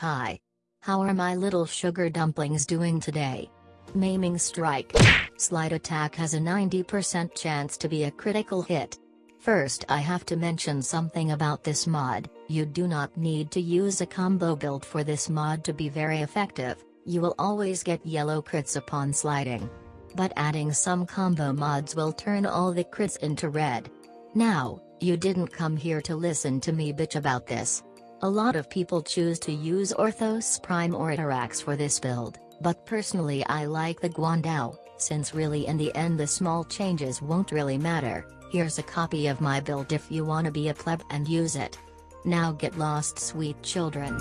Hi. How are my little sugar dumplings doing today? Maiming Strike. Slide attack has a 90% chance to be a critical hit. First I have to mention something about this mod, you do not need to use a combo build for this mod to be very effective, you will always get yellow crits upon sliding. But adding some combo mods will turn all the crits into red. Now, you didn't come here to listen to me bitch about this. A lot of people choose to use Orthos Prime or Atterax for this build, but personally I like the Guandao, since really in the end the small changes won't really matter, here's a copy of my build if you wanna be a pleb and use it. Now get lost sweet children.